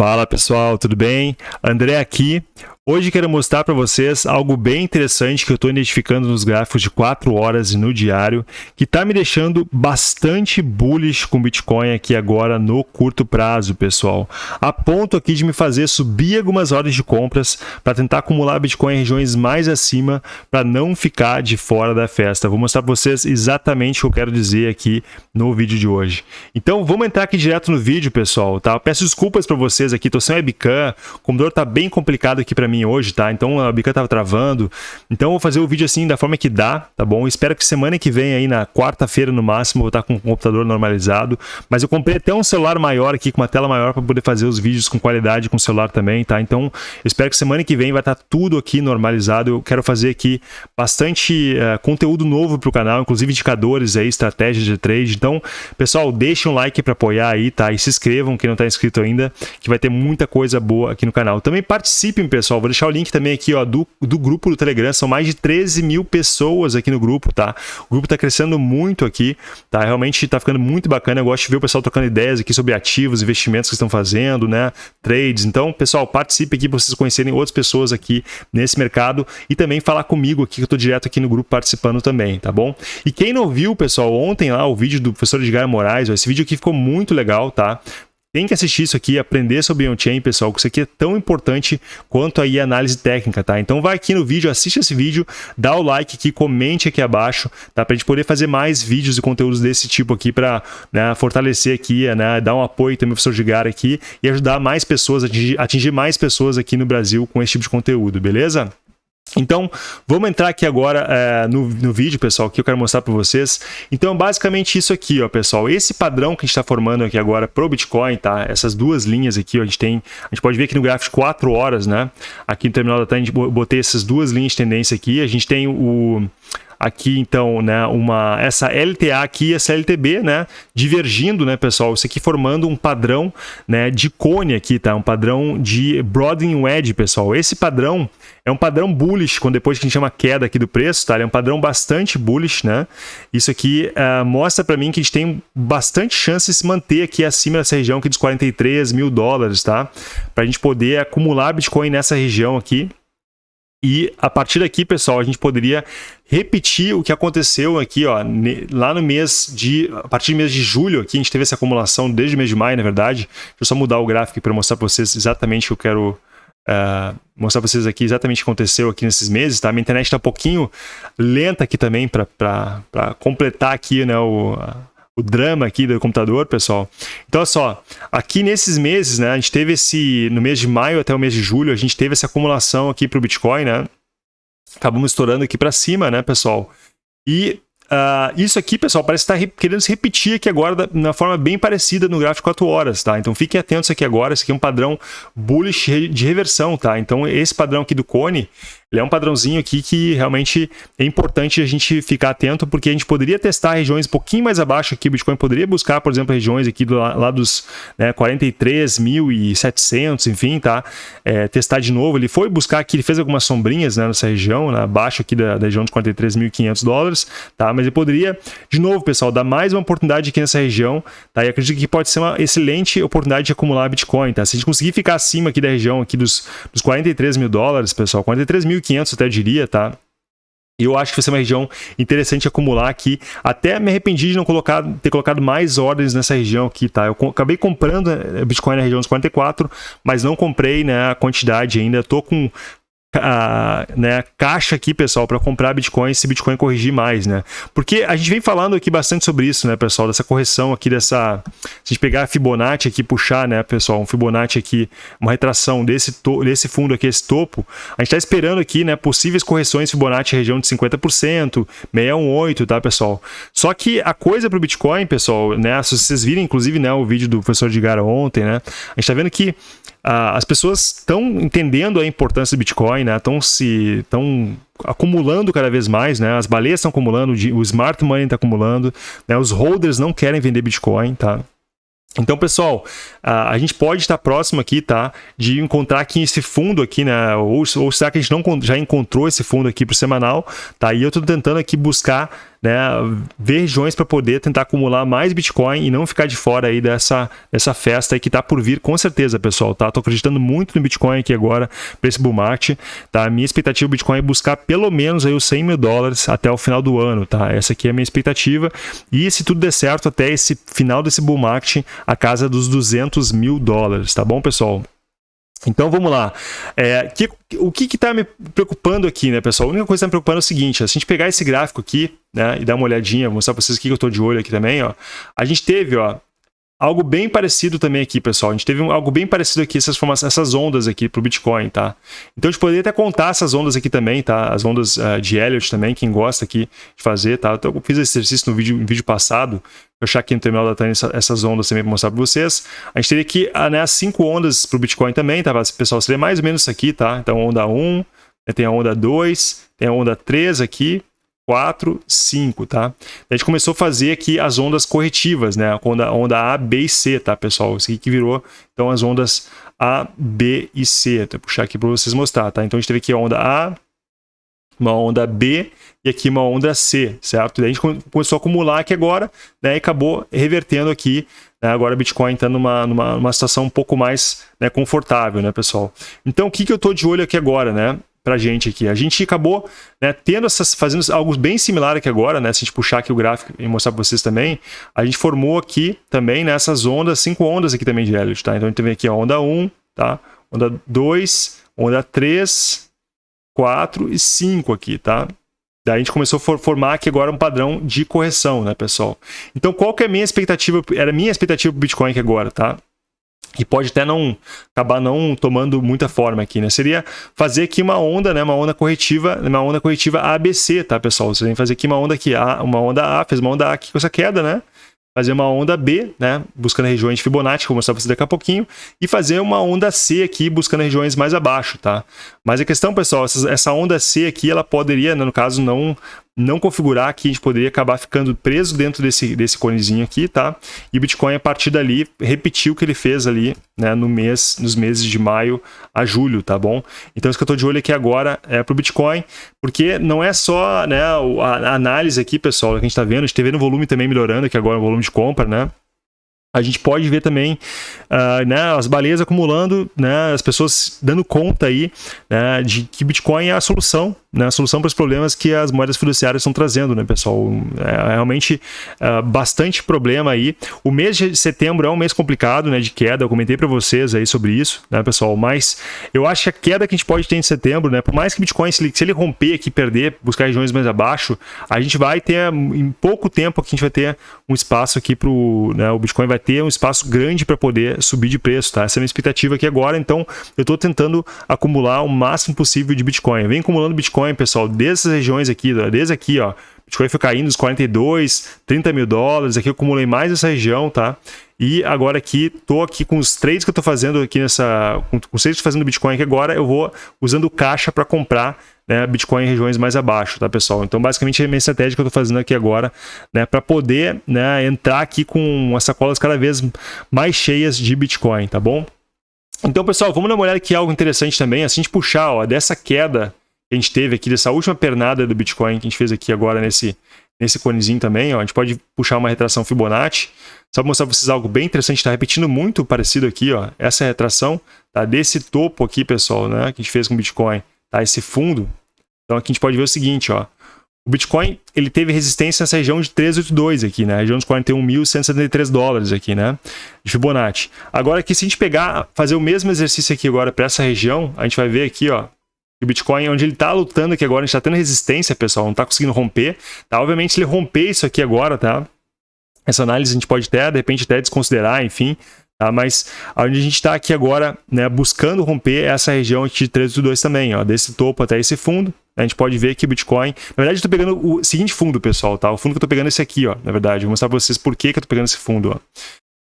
Fala pessoal, tudo bem? André aqui. Hoje quero mostrar para vocês algo bem interessante que eu estou identificando nos gráficos de 4 horas e no diário, que está me deixando bastante bullish com Bitcoin aqui agora no curto prazo, pessoal. A ponto aqui de me fazer subir algumas horas de compras para tentar acumular Bitcoin em regiões mais acima para não ficar de fora da festa. Vou mostrar para vocês exatamente o que eu quero dizer aqui no vídeo de hoje. Então vamos entrar aqui direto no vídeo, pessoal, tá? Peço desculpas para vocês aqui, estou sem webcam, o computador está bem complicado aqui para mim hoje, tá? Então a bica tava travando. Então eu vou fazer o vídeo assim da forma que dá, tá bom? Espero que semana que vem aí na quarta-feira no máximo eu vou estar com o computador normalizado. Mas eu comprei até um celular maior aqui com uma tela maior para poder fazer os vídeos com qualidade com o celular também, tá? Então espero que semana que vem vai estar tudo aqui normalizado. Eu quero fazer aqui bastante uh, conteúdo novo para o canal, inclusive indicadores aí, estratégias de trade. Então, pessoal, deixem um like para apoiar aí, tá? E se inscrevam quem não está inscrito ainda, que vai ter muita coisa boa aqui no canal. Também participem, pessoal. Vou deixar o link também aqui ó, do, do grupo do Telegram. São mais de 13 mil pessoas aqui no grupo, tá? O grupo está crescendo muito aqui, tá? Realmente está ficando muito bacana. Eu gosto de ver o pessoal trocando ideias aqui sobre ativos, investimentos que estão fazendo, né? Trades. Então, pessoal, participe aqui para vocês conhecerem outras pessoas aqui nesse mercado e também falar comigo aqui, que eu estou direto aqui no grupo participando também, tá bom? E quem não viu, pessoal, ontem lá o vídeo do professor Edgar Moraes, ó, esse vídeo aqui ficou muito legal, tá? Tem que assistir isso aqui, aprender sobre on-chain, pessoal, que isso aqui é tão importante quanto aí a análise técnica, tá? Então vai aqui no vídeo, assiste esse vídeo, dá o like aqui, comente aqui abaixo, tá? Pra gente poder fazer mais vídeos e conteúdos desse tipo aqui para né, fortalecer aqui, né, dar um apoio também pro professor Gigar aqui e ajudar mais pessoas, atingir, atingir mais pessoas aqui no Brasil com esse tipo de conteúdo, beleza? Então, vamos entrar aqui agora é, no, no vídeo, pessoal, que eu quero mostrar para vocês. Então, basicamente isso aqui, ó, pessoal. Esse padrão que a gente está formando aqui agora para o Bitcoin, tá? Essas duas linhas aqui, ó, a gente tem... A gente pode ver aqui no gráfico de 4 horas, né? Aqui no terminal da tarde, a gente botei essas duas linhas de tendência aqui. A gente tem o aqui então, né, uma essa LTA aqui e essa LTB, né, divergindo, né, pessoal, isso aqui formando um padrão, né, de cone aqui, tá? Um padrão de broadening wedge, pessoal. Esse padrão é um padrão bullish, quando depois que a gente chama queda aqui do preço, tá? Ele é um padrão bastante bullish, né? Isso aqui uh, mostra para mim que a gente tem bastante chance de se manter aqui acima dessa região aqui dos 43 mil dólares, tá? Para a gente poder acumular Bitcoin nessa região aqui. E a partir daqui, pessoal, a gente poderia repetir o que aconteceu aqui, ó, lá no mês de... A partir do mês de julho, aqui a gente teve essa acumulação desde o mês de maio, na verdade. Deixa eu só mudar o gráfico para mostrar para vocês exatamente o que eu quero uh, mostrar para vocês aqui exatamente o que aconteceu aqui nesses meses, tá? Minha internet está um pouquinho lenta aqui também para completar aqui, né, o, o drama aqui do computador, pessoal. Então, olha só, aqui nesses meses, né, a gente teve esse, no mês de maio até o mês de julho, a gente teve essa acumulação aqui para o Bitcoin, né? Acabamos estourando aqui para cima, né, pessoal? E Uh, isso aqui, pessoal, parece estar querendo se repetir aqui agora da, na forma bem parecida no gráfico 4 horas, tá? Então fiquem atentos aqui agora, esse aqui é um padrão bullish de reversão, tá? Então esse padrão aqui do cone, ele é um padrãozinho aqui que realmente é importante a gente ficar atento, porque a gente poderia testar regiões um pouquinho mais abaixo aqui, o Bitcoin poderia buscar, por exemplo, regiões aqui do, lá dos né, 43.700, enfim, tá? É, testar de novo, ele foi buscar aqui, ele fez algumas sombrinhas né, nessa região, né, abaixo aqui da, da região de 43.500 dólares, tá? Mas ele poderia, de novo, pessoal, dar mais uma oportunidade aqui nessa região, tá? E acredito que pode ser uma excelente oportunidade de acumular Bitcoin, tá? Se a gente conseguir ficar acima aqui da região aqui dos, dos 43 mil dólares, pessoal, 43 mil 1.500 até diria, tá? eu acho que vai ser uma região interessante acumular aqui. Até me arrependi de não colocar, ter colocado mais ordens nessa região aqui, tá? Eu acabei comprando eh, Bitcoin na região dos 44, mas não comprei né, a quantidade ainda. Estou com a, né, caixa aqui, pessoal, para comprar Bitcoin se Bitcoin corrigir mais, né? Porque a gente vem falando aqui bastante sobre isso, né, pessoal? Dessa correção aqui, dessa... Se a gente pegar a Fibonacci aqui puxar, né, pessoal? Um Fibonacci aqui, uma retração desse, desse fundo aqui, esse topo. A gente está esperando aqui, né, possíveis correções Fibonacci região de 50%, 618, tá, pessoal? Só que a coisa para o Bitcoin, pessoal, né, se vocês virem, inclusive, né, o vídeo do professor Digara ontem, né, a gente está vendo que uh, as pessoas estão entendendo a importância do Bitcoin, Bitcoin, né? Estão se estão acumulando cada vez mais, né? As baleias estão acumulando, o smart money está acumulando, né? Os holders não querem vender Bitcoin, tá? Então, pessoal, a gente pode estar próximo aqui, tá? De encontrar aqui esse fundo aqui, né? Ou, ou será que a gente não já encontrou esse fundo aqui para o semanal, tá? E eu estou tentando aqui buscar né, ver regiões para poder tentar acumular mais Bitcoin e não ficar de fora aí dessa, dessa festa aí que está por vir com certeza, pessoal, tá? Tô acreditando muito no Bitcoin aqui agora para esse bull market, tá? A minha expectativa do Bitcoin é buscar pelo menos aí os 100 mil dólares até o final do ano, tá? Essa aqui é a minha expectativa e se tudo der certo até esse final desse bull market a casa dos 200 mil dólares, tá bom, pessoal? Então vamos lá. É, que, o que está me preocupando aqui, né, pessoal? A única coisa que está me preocupando é o seguinte: se a gente pegar esse gráfico aqui, né, e dar uma olhadinha, vou mostrar para vocês aqui que eu estou de olho aqui também, ó. A gente teve, ó, algo bem parecido também aqui, pessoal. A gente teve algo bem parecido aqui, essas, essas ondas aqui para o Bitcoin, tá? Então a gente poderia até contar essas ondas aqui também, tá? As ondas uh, de Elliott também, quem gosta aqui de fazer, tá? Então, eu fiz esse exercício no vídeo, no vídeo passado, vou achar aqui no terminal da Tânia essas ondas também para mostrar para vocês. A gente teria aqui uh, né, as cinco ondas para o Bitcoin também, tá? Pessoal, seria mais ou menos isso aqui, tá? Então onda 1, né, tem a onda 2, tem a onda 3 aqui, 4, 5, tá? A gente começou a fazer aqui as ondas corretivas, né? A onda, onda A, B e C, tá, pessoal? Isso aqui que virou, então, as ondas A, B e C. Vou puxar aqui para vocês mostrar, tá? Então, a gente teve aqui a onda A, uma onda B e aqui uma onda C, certo? Daí a gente começou a acumular aqui agora, né? E acabou revertendo aqui, né? Agora o Bitcoin está numa, numa, numa situação um pouco mais né, confortável, né, pessoal? Então, o que, que eu estou de olho aqui agora, né? Para gente aqui. A gente acabou né, tendo essas, fazendo algo bem similar aqui agora, né? Se a gente puxar aqui o gráfico e mostrar para vocês também, a gente formou aqui também nessas né, ondas, cinco ondas aqui também de Elliott, tá? Então a gente tem aqui a onda 1, tá? Onda 2, onda 3, 4 e 5 aqui, tá? Daí a gente começou a formar aqui agora um padrão de correção, né, pessoal? Então, qual que é a minha expectativa? Era a minha expectativa para o Bitcoin aqui agora, tá? E pode até não acabar não tomando muita forma aqui, né? Seria fazer aqui uma onda, né? Uma onda corretiva, uma onda corretiva ABC, tá, pessoal? Você tem que fazer aqui uma onda aqui, A, uma onda A, fez uma onda A aqui com essa queda, né? Fazer uma onda B, né? Buscando regiões de Fibonacci, vou mostrar para vocês daqui a pouquinho, e fazer uma onda C aqui, buscando regiões mais abaixo, tá? Mas a questão, pessoal, essa onda C aqui, ela poderia, né, no caso, não não configurar aqui, a gente poderia acabar ficando preso dentro desse, desse conezinho aqui, tá? E o Bitcoin, a partir dali, repetiu o que ele fez ali, né, no mês, nos meses de maio a julho, tá bom? Então, isso que eu tô de olho aqui agora é pro Bitcoin, porque não é só, né, a, análise aqui, pessoal, que a gente tá vendo, a gente tá vendo o volume também melhorando aqui agora, o volume de compra, né? a gente pode ver também uh, né, as baleias acumulando, né, as pessoas dando conta aí né, de que Bitcoin é a solução né, a solução para os problemas que as moedas fiduciárias estão trazendo, né, pessoal? É realmente uh, bastante problema aí. O mês de setembro é um mês complicado, né, de queda. Eu comentei para vocês aí sobre isso, né, pessoal? Mas eu acho que a queda que a gente pode ter em setembro, né, por mais que Bitcoin, se ele, se ele romper aqui, perder, buscar regiões mais abaixo, a gente vai ter, em pouco tempo, que a gente vai ter um espaço aqui para né, o Bitcoin vai ter um espaço grande para poder subir de preço, tá? Essa é a minha expectativa aqui agora. Então, eu estou tentando acumular o máximo possível de Bitcoin. Vem acumulando Bitcoin Bitcoin, pessoal, dessas regiões aqui, desde aqui, ó, Bitcoin foi caindo dos 42, 30 mil dólares, aqui eu acumulei mais essa região, tá? E agora aqui, tô aqui com os trades que eu tô fazendo aqui nessa, com, os trades que fazendo Bitcoin aqui agora, eu vou usando caixa para comprar né, Bitcoin em regiões mais abaixo, tá, pessoal? Então, basicamente, é a minha estratégia que eu tô fazendo aqui agora, né, para poder, né, entrar aqui com as sacolas cada vez mais cheias de Bitcoin, tá bom? Então, pessoal, vamos dar uma olhada aqui algo interessante também, assim, de puxar, ó, dessa queda que a gente teve aqui, dessa última pernada do Bitcoin que a gente fez aqui agora nesse, nesse conezinho também, ó, a gente pode puxar uma retração Fibonacci. Só para mostrar para vocês algo bem interessante, está repetindo muito parecido aqui, ó, essa retração, tá? Desse topo aqui, pessoal, né, que a gente fez com o Bitcoin, tá? Esse fundo. Então aqui a gente pode ver o seguinte, ó, o Bitcoin, ele teve resistência nessa região de 382 aqui, né? Região de 41.173 dólares aqui, né? De Fibonacci. Agora aqui, se a gente pegar, fazer o mesmo exercício aqui agora para essa região, a gente vai ver aqui, ó, o Bitcoin, onde ele está lutando aqui agora, a gente está tendo resistência, pessoal, não está conseguindo romper. Tá? Obviamente, ele romper isso aqui agora, tá? Essa análise a gente pode até, de repente, até desconsiderar, enfim. Tá? Mas onde a gente está aqui agora, né, buscando romper essa região aqui de 382 também, ó, desse topo até esse fundo. A gente pode ver que o Bitcoin... Na verdade, eu estou pegando o seguinte fundo, pessoal, tá? O fundo que eu estou pegando é esse aqui, ó, na verdade. Vou mostrar para vocês por que, que eu estou pegando esse fundo, ó.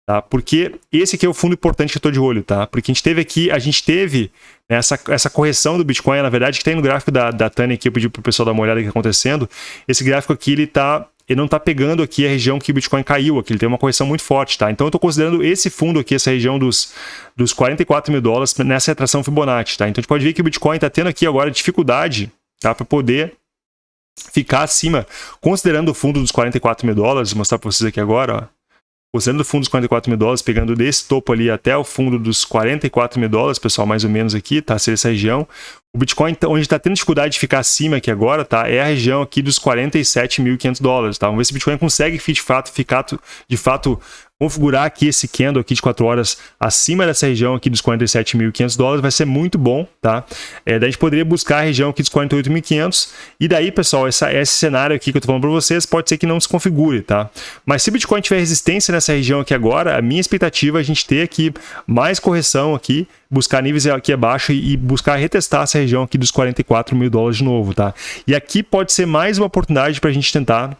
Tá? Porque esse aqui é o fundo importante que eu estou de olho, tá? Porque a gente teve aqui, a gente teve essa, essa correção do Bitcoin, na verdade, que tem no gráfico da, da Tânia aqui, eu pedi para o pessoal dar uma olhada que está acontecendo. Esse gráfico aqui, ele tá ele não está pegando aqui a região que o Bitcoin caiu, aqui ele tem uma correção muito forte, tá? Então eu estou considerando esse fundo aqui, essa região dos, dos 44 mil dólares nessa retração Fibonacci, tá? Então a gente pode ver que o Bitcoin está tendo aqui agora dificuldade, tá? Para poder ficar acima, considerando o fundo dos 44 mil dólares, vou mostrar para vocês aqui agora, ó. Considerando o fundo dos 44 mil dólares, pegando desse topo ali até o fundo dos 44 mil dólares, pessoal, mais ou menos aqui, tá? Ser essa região. O Bitcoin, então, onde está tendo dificuldade de ficar acima aqui agora, tá? É a região aqui dos 47.500 dólares, tá? Vamos ver se o Bitcoin consegue de fato, ficar, de fato configurar aqui esse candle aqui de 4 horas acima dessa região aqui dos 47.500 dólares vai ser muito bom, tá? É, daí a gente poderia buscar a região aqui dos 48.500 e daí, pessoal, essa, esse cenário aqui que eu tô falando para vocês pode ser que não se configure, tá? Mas se o Bitcoin tiver resistência nessa região aqui agora, a minha expectativa é a gente ter aqui mais correção aqui, buscar níveis aqui abaixo e, buscar retestar essa região aqui dos 44 mil dólares de novo, tá? E aqui pode ser mais uma oportunidade para a gente tentar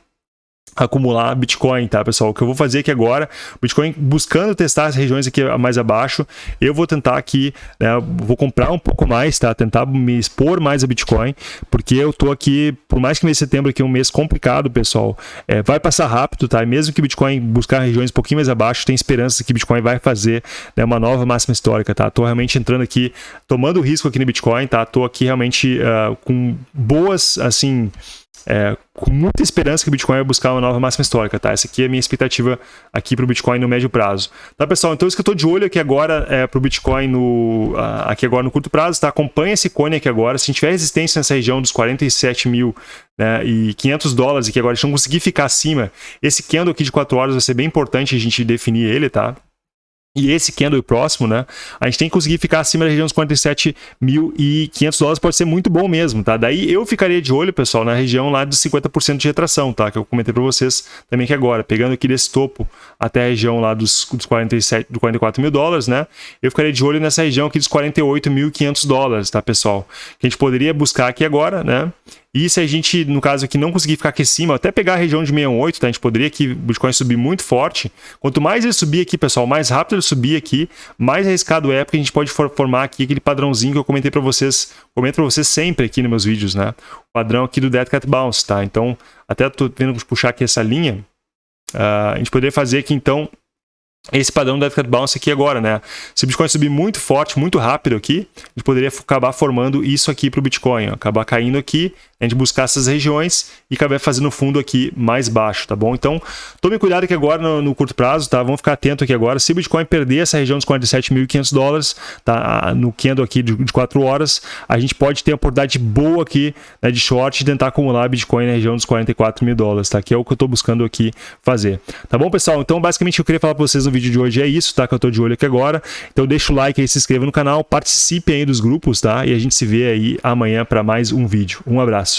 acumular Bitcoin, tá, pessoal? O que eu vou fazer aqui agora, Bitcoin buscando testar as regiões aqui mais abaixo, eu vou tentar aqui, né, vou comprar um pouco mais, tá? Tentar me expor mais a Bitcoin, porque eu tô aqui, por mais que mês de setembro aqui é um mês complicado, pessoal, é, vai passar rápido, tá? Mesmo que Bitcoin buscar regiões um pouquinho mais abaixo, tem esperança que Bitcoin vai fazer né, uma nova máxima histórica, tá? Tô realmente entrando aqui, tomando risco aqui no Bitcoin, tá? Tô aqui realmente uh, com boas, assim, é, com muita esperança que o Bitcoin vai buscar uma nova máxima histórica, tá? Essa aqui é a minha expectativa aqui para o Bitcoin no médio prazo. Tá, pessoal? Então, isso que eu estou de olho aqui agora é para o Bitcoin no, aqui agora no curto prazo, tá? Acompanha esse cone aqui agora. Se a gente tiver resistência nessa região dos 47 mil né, e 500 dólares aqui agora, a gente não conseguir ficar acima, esse candle aqui de 4 horas vai ser bem importante a gente definir ele, tá? E esse candle próximo, né? A gente tem que conseguir ficar acima da região dos 47.500 dólares, pode ser muito bom mesmo, tá? Daí eu ficaria de olho, pessoal, na região lá dos 50% de retração, tá? Que eu comentei para vocês também que agora, pegando aqui desse topo até a região lá dos, dos 47, do 44 mil dólares, né? Eu ficaria de olho nessa região aqui dos 48.500 dólares, tá, pessoal? Que a gente poderia buscar aqui agora, né? E se a gente, no caso aqui, não conseguir ficar aqui em cima, até pegar a região de 68, tá? A gente poderia aqui, o Bitcoin subir muito forte. Quanto mais ele subir aqui, pessoal, mais rápido ele subir aqui, mais arriscado é, porque a gente pode formar aqui aquele padrãozinho que eu comentei para vocês, comento para vocês sempre aqui nos meus vídeos, né? O padrão aqui do Dead Cat Bounce, tá? Então, até tô tendo puxar aqui essa linha, uh, a gente poderia fazer aqui, então, esse padrão do Cat Bounce aqui agora, né? Se o Bitcoin subir muito forte, muito rápido aqui, gente poderia acabar formando isso aqui para o Bitcoin, ó, acabar caindo aqui a gente buscar essas regiões e acabar fazendo o fundo aqui mais baixo, tá bom? Então, tome cuidado aqui agora no, no curto prazo, tá? Vamos ficar atento aqui agora. Se o Bitcoin perder essa região dos 47.500 dólares, tá? No candle aqui de, de 4 horas, a gente pode ter uma oportunidade boa aqui né, de short de tentar acumular Bitcoin na região dos 44 mil dólares, tá? Que é o que eu estou buscando aqui fazer. Tá bom, pessoal? Então, basicamente, eu queria falar para vocês no vídeo de hoje é isso, tá? Que eu estou de olho aqui agora. Então, deixa o like aí, se inscreva no canal, participe aí dos grupos, tá? E a gente se vê aí amanhã para mais um vídeo. Um abraço.